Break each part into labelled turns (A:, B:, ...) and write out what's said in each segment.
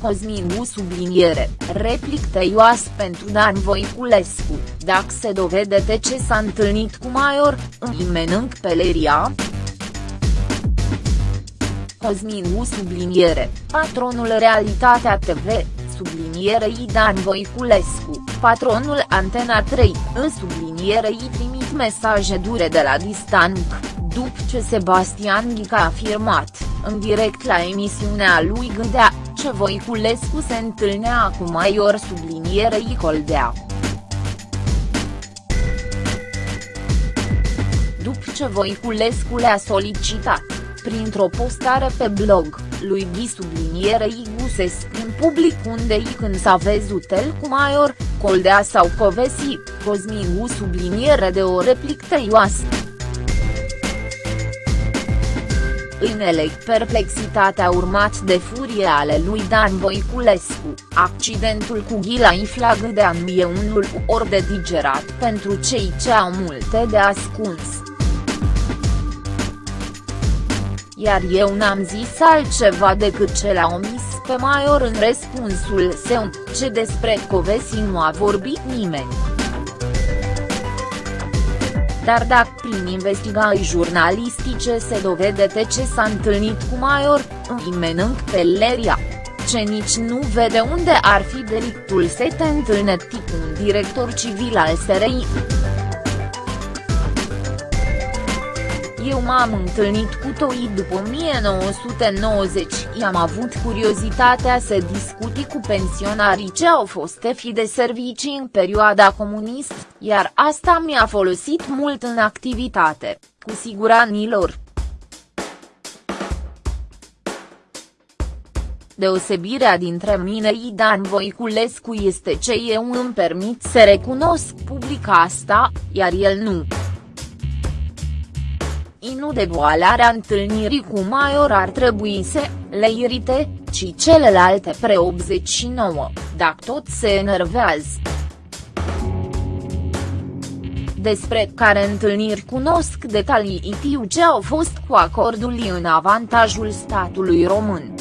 A: Cosmin subliniere, replic tăioas pentru Dan Voiculescu, dacă se dovede ce s-a întâlnit cu Maior, îmi menânc peleria? Cosmin subliniere, patronul Realitatea TV, sublinierei Dan Voiculescu, patronul Antena 3, în sublinierei trimit mesaje dure de la distanță, după ce Sebastian Ghica a afirmat, în direct la emisiunea lui Gândea, ce Voiculescu se întâlnea cu Maior sublinierei Coldea. După ce Voiculescu le-a solicitat, printr-o postare pe blog, lui Ghi sublinierei Gusesc în public unde i când s-a văzut el cu Maior, Coldea sau Covesi, Cosmin subliniere de o replic tăioasă. În elect perplexitatea urmat de furie ale lui Dan Voiculescu, accidentul cu ghila Iflagădean e unul ori de digerat pentru cei ce au multe de ascuns. Iar eu n-am zis altceva decât ce l-a omis pe Maior în răspunsul său, ce despre Covesi nu a vorbit nimeni. Dar dacă prin investigații jurnalistice se dovede ce s-a întâlnit cu Maior, îi menânc pe Leria ce nici nu vede unde ar fi delictul să te întâlnești cu un director civil al SRI. Eu m-am întâlnit cu Toi după 1990 i-am avut curiozitatea să discuti cu pensionarii ce au fost fi de servicii în perioada comunist, iar asta mi-a folosit mult în activitate, cu siguranilor. Deosebirea dintre mine și Dan Voiculescu este ce eu îmi permit să recunosc public asta, iar el nu nu devoalarea întâlnirii cu Maior ar trebui să le irite, ci celelalte pre-89, dacă tot se enervează. Despre care întâlniri cunosc detalii tiu ce au fost cu acordul în avantajul statului român.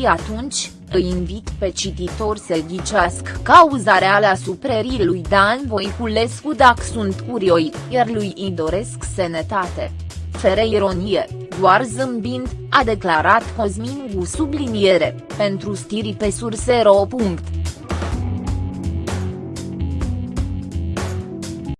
A: I atunci, îi invit pe cititor să ghicească cauza reală a suprerii lui Dan Voiculescu dacă sunt curioi, iar lui îi doresc sănătate. Fără ironie, doar zâmbind, a declarat Cosmin Gu subliniere, pentru stiri pe surse.ro.